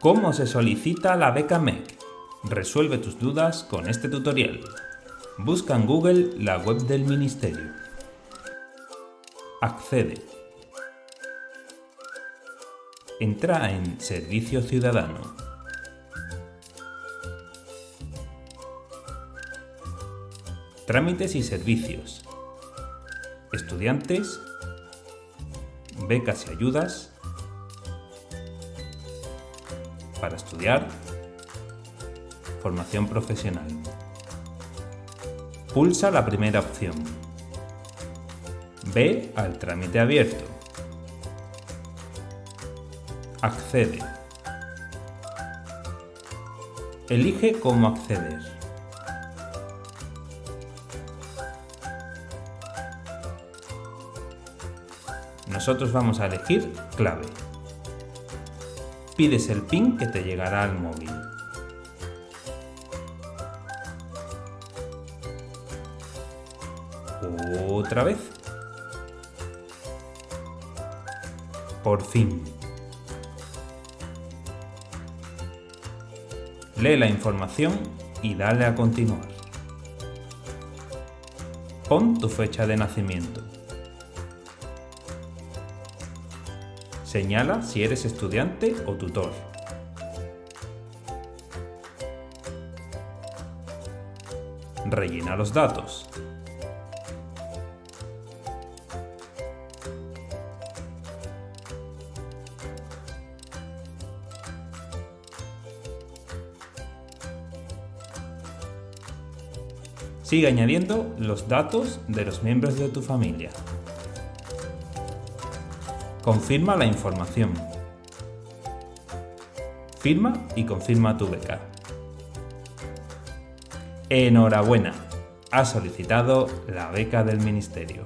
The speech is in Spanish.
¿Cómo se solicita la beca MEC? Resuelve tus dudas con este tutorial. Busca en Google la web del Ministerio. Accede. Entra en Servicio Ciudadano. Trámites y servicios. Estudiantes. Becas y ayudas. Para estudiar. Formación profesional. Pulsa la primera opción. Ve al trámite abierto. Accede. Elige cómo acceder. Nosotros vamos a elegir clave. Pides el PIN que te llegará al móvil. Otra vez. Por fin. Lee la información y dale a continuar. Pon tu fecha de nacimiento. Señala si eres estudiante o tutor. Rellena los datos. Sigue añadiendo los datos de los miembros de tu familia. Confirma la información. Firma y confirma tu beca. ¡Enhorabuena! Has solicitado la beca del Ministerio.